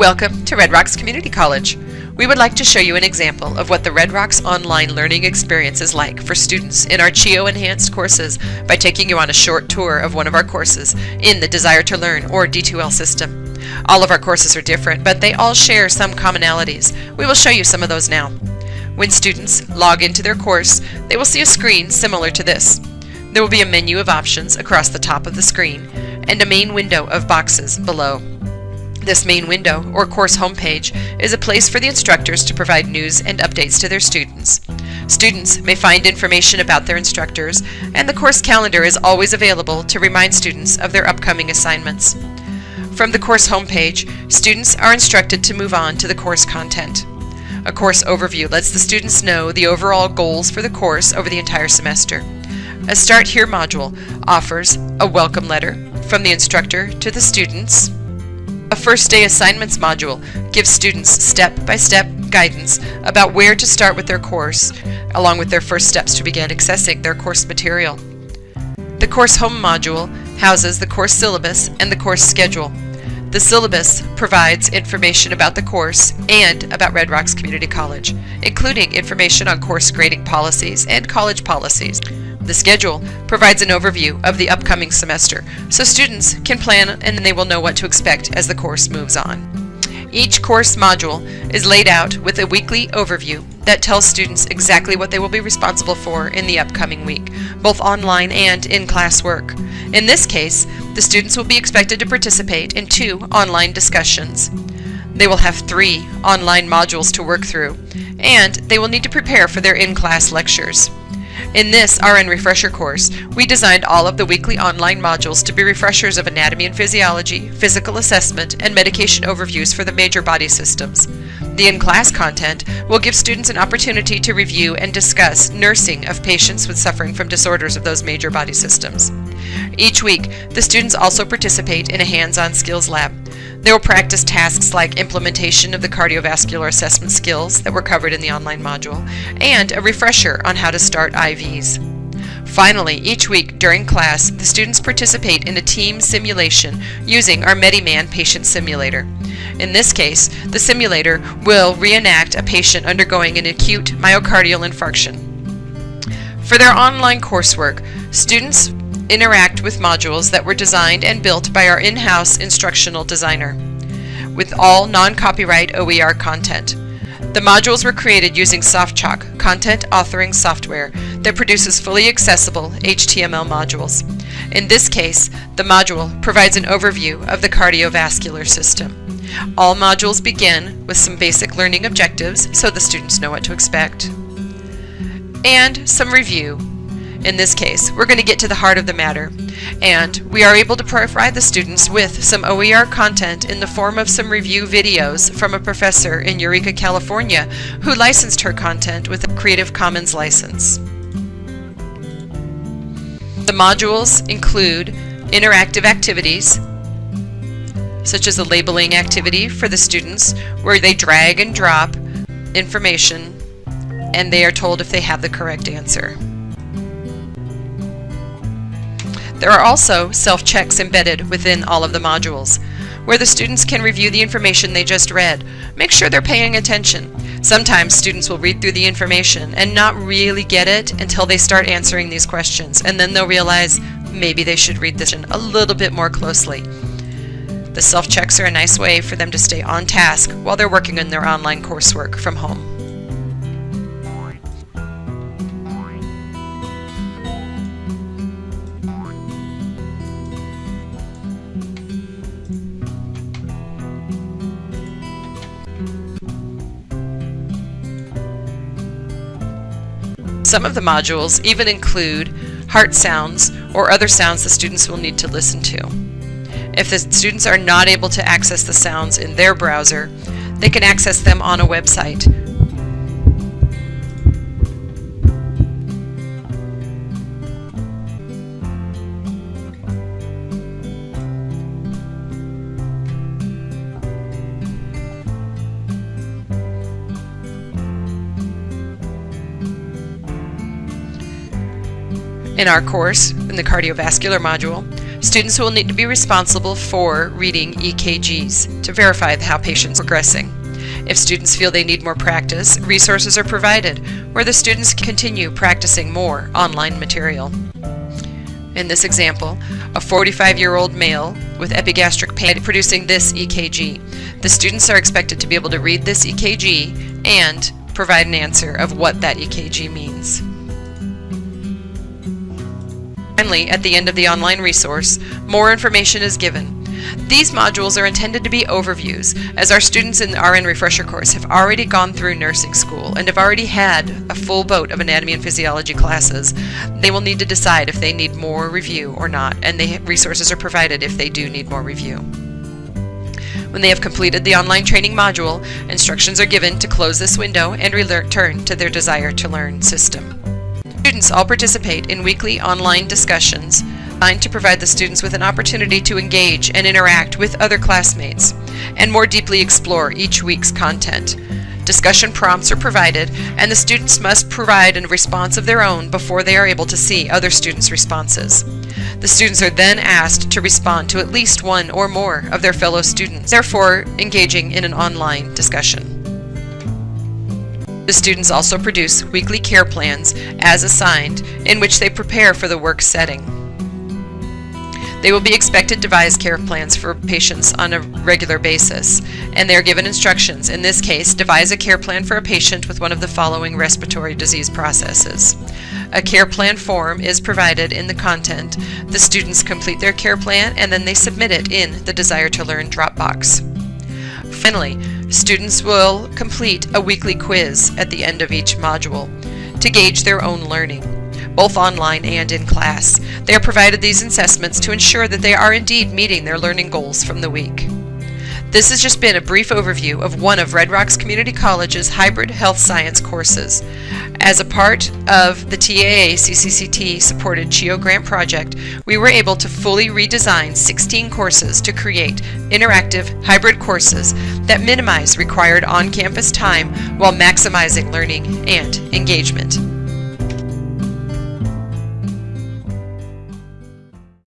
Welcome to Red Rocks Community College. We would like to show you an example of what the Red Rocks online learning experience is like for students in our CHEO enhanced courses by taking you on a short tour of one of our courses in the Desire to Learn or D2L system. All of our courses are different, but they all share some commonalities. We will show you some of those now. When students log into their course, they will see a screen similar to this. There will be a menu of options across the top of the screen and a main window of boxes below. This main window, or course homepage, is a place for the instructors to provide news and updates to their students. Students may find information about their instructors, and the course calendar is always available to remind students of their upcoming assignments. From the course homepage, students are instructed to move on to the course content. A course overview lets the students know the overall goals for the course over the entire semester. A Start Here module offers a welcome letter from the instructor to the students, a First Day Assignments module gives students step-by-step -step guidance about where to start with their course, along with their first steps to begin accessing their course material. The Course Home module houses the course syllabus and the course schedule. The syllabus provides information about the course and about Red Rocks Community College, including information on course grading policies and college policies. The schedule provides an overview of the upcoming semester, so students can plan and they will know what to expect as the course moves on. Each course module is laid out with a weekly overview that tells students exactly what they will be responsible for in the upcoming week, both online and in-class work. In this case, the students will be expected to participate in two online discussions. They will have three online modules to work through, and they will need to prepare for their in-class lectures. In this RN Refresher course, we designed all of the weekly online modules to be refreshers of anatomy and physiology, physical assessment, and medication overviews for the major body systems. The in-class content will give students an opportunity to review and discuss nursing of patients with suffering from disorders of those major body systems. Each week, the students also participate in a hands-on skills lab. They will practice tasks like implementation of the cardiovascular assessment skills that were covered in the online module, and a refresher on how to start IVs. Finally, each week during class, the students participate in a team simulation using our METIman patient simulator. In this case, the simulator will reenact a patient undergoing an acute myocardial infarction. For their online coursework, students interact with modules that were designed and built by our in-house instructional designer, with all non-copyright OER content. The modules were created using SoftChalk, content authoring software that produces fully accessible HTML modules. In this case, the module provides an overview of the cardiovascular system. All modules begin with some basic learning objectives so the students know what to expect, and some review in this case. We're going to get to the heart of the matter. And we are able to provide the students with some OER content in the form of some review videos from a professor in Eureka, California, who licensed her content with a Creative Commons license. The modules include interactive activities, such as a labeling activity for the students where they drag and drop information and they are told if they have the correct answer. There are also self-checks embedded within all of the modules, where the students can review the information they just read. Make sure they're paying attention. Sometimes students will read through the information and not really get it until they start answering these questions, and then they'll realize maybe they should read this in a little bit more closely. The self-checks are a nice way for them to stay on task while they're working on their online coursework from home. Some of the modules even include heart sounds or other sounds the students will need to listen to. If the students are not able to access the sounds in their browser, they can access them on a website In our course, in the cardiovascular module, Students will need to be responsible for reading EKGs to verify how patients are progressing. If students feel they need more practice, resources are provided where the students continue practicing more online material. In this example, a 45-year-old male with epigastric pain producing this EKG. The students are expected to be able to read this EKG and provide an answer of what that EKG means. Finally, at the end of the online resource, more information is given. These modules are intended to be overviews, as our students in the RN Refresher course have already gone through nursing school and have already had a full boat of anatomy and physiology classes. They will need to decide if they need more review or not, and the resources are provided if they do need more review. When they have completed the online training module, instructions are given to close this window and return to their Desire to Learn system. Students all participate in weekly online discussions designed to provide the students with an opportunity to engage and interact with other classmates and more deeply explore each week's content. Discussion prompts are provided, and the students must provide a response of their own before they are able to see other students' responses. The students are then asked to respond to at least one or more of their fellow students, therefore engaging in an online discussion. The students also produce weekly care plans as assigned in which they prepare for the work setting. They will be expected to devise care plans for patients on a regular basis, and they are given instructions. In this case, devise a care plan for a patient with one of the following respiratory disease processes. A care plan form is provided in the content. The students complete their care plan and then they submit it in the Desire to Learn Dropbox. Finally, students will complete a weekly quiz at the end of each module to gauge their own learning, both online and in class. They are provided these assessments to ensure that they are indeed meeting their learning goals from the week. This has just been a brief overview of one of Red Rocks Community College's hybrid health science courses. As a part of the TAA CCCT supported CHEO grant project, we were able to fully redesign 16 courses to create interactive hybrid courses that minimize required on-campus time while maximizing learning and engagement.